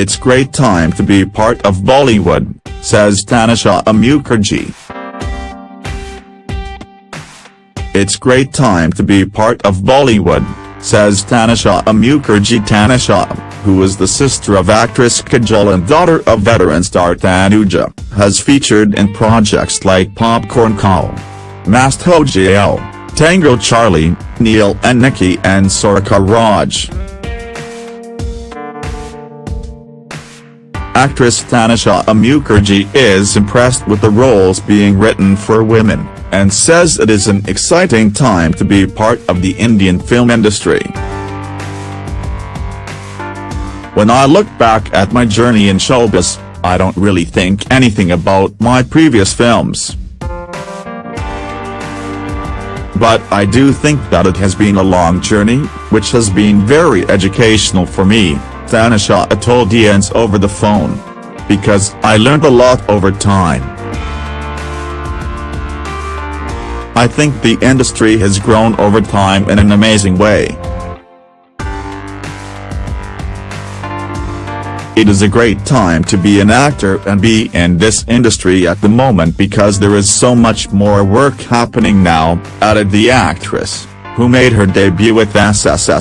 It's great time to be part of Bollywood, says Tanisha Mukherjee. It's great time to be part of Bollywood, says Tanisha Mukherjee Tanisha, who is the sister of actress Kajol and daughter of veteran star Tanuja, has featured in projects like Popcorn Khao, Mast Ho Tango Charlie, Neil and Nikki and Sarkar Raj. Actress Tanisha Mukherjee is impressed with the roles being written for women, and says it is an exciting time to be part of the Indian film industry. When I look back at my journey in showbiz, I don't really think anything about my previous films. But I do think that it has been a long journey, which has been very educational for me. Tanisha told IANS over the phone. Because I learned a lot over time. I think the industry has grown over time in an amazing way. It is a great time to be an actor and be in this industry at the moment because there is so much more work happening now, added the actress, who made her debut with SSSSHHH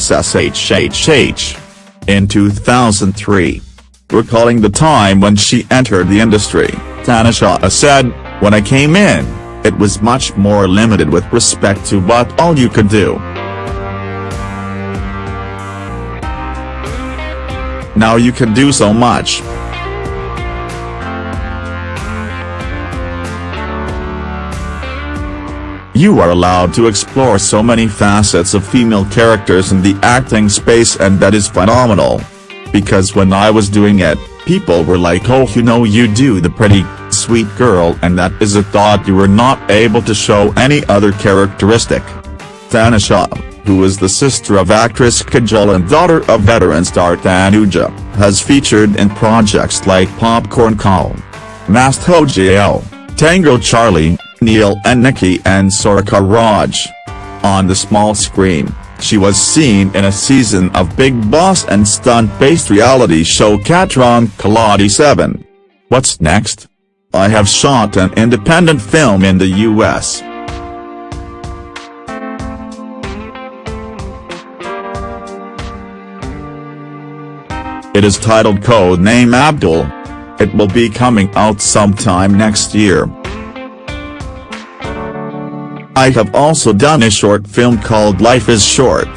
in 2003. Recalling the time when she entered the industry, Tanisha said, When I came in, it was much more limited with respect to what all you could do. Now you can do so much. You are allowed to explore so many facets of female characters in the acting space and that is phenomenal. Because when I was doing it, people were like oh you know you do the pretty, sweet girl and that is a thought you were not able to show any other characteristic. Tanisha, who is the sister of actress Kajol and daughter of veteran star Tanuja, has featured in projects like Popcorn Khao, Mast Ho Tango Charlie, Neil and Nikki and Sarkar Raj. On the small screen, she was seen in a season of Bigg Boss and stunt-based reality show Khatron Ke Khiladi 7. What's next? I have shot an independent film in the US. It is titled Code Name Abdul. It will be coming out sometime next year. I have also done a short film called Life is Short.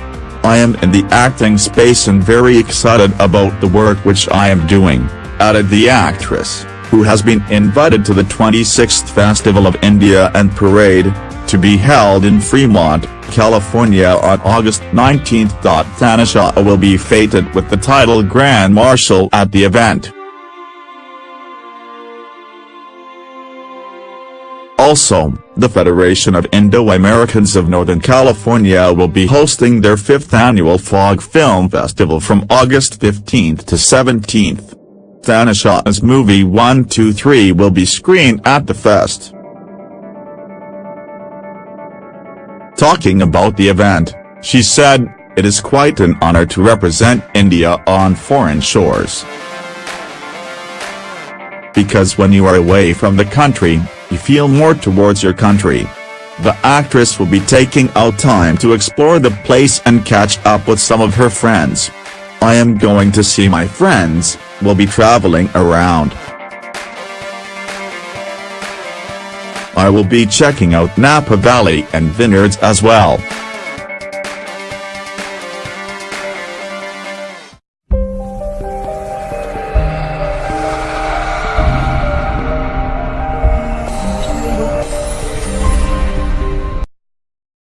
I am in the acting space and very excited about the work which I am doing, added the actress, who has been invited to the 26th Festival of India and Parade, to be held in Fremont, California on August 19. Tanisha will be feted with the title Grand Marshal at the event. Also, the Federation of Indo-Americans of Northern California will be hosting their fifth annual Fog Film Festival from August 15 to 17. Tanisha's movie 123 will be screened at the fest. Talking about the event, she said, it is quite an honor to represent India on foreign shores. Because when you are away from the country, you feel more towards your country. The actress will be taking out time to explore the place and catch up with some of her friends. I am going to see my friends, we'll be traveling around. I will be checking out Napa Valley and vineyards as well.